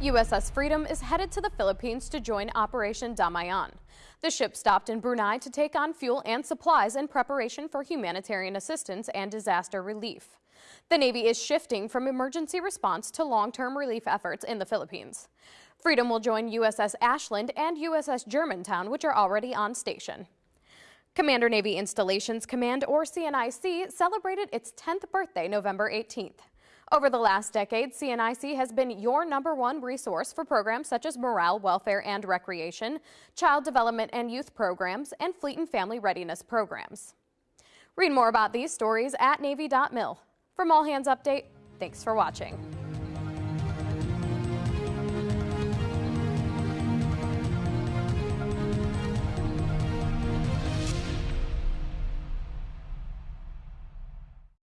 USS Freedom is headed to the Philippines to join Operation Damayan. The ship stopped in Brunei to take on fuel and supplies in preparation for humanitarian assistance and disaster relief. The Navy is shifting from emergency response to long-term relief efforts in the Philippines. Freedom will join USS Ashland and USS Germantown, which are already on station. Commander Navy Installations Command, or CNIC, celebrated its 10th birthday November 18th. Over the last decade, CNIC has been your number one resource for programs such as morale, welfare, and recreation, child development and youth programs, and fleet and family readiness programs. Read more about these stories at Navy.mil. From All Hands Update, thanks for watching.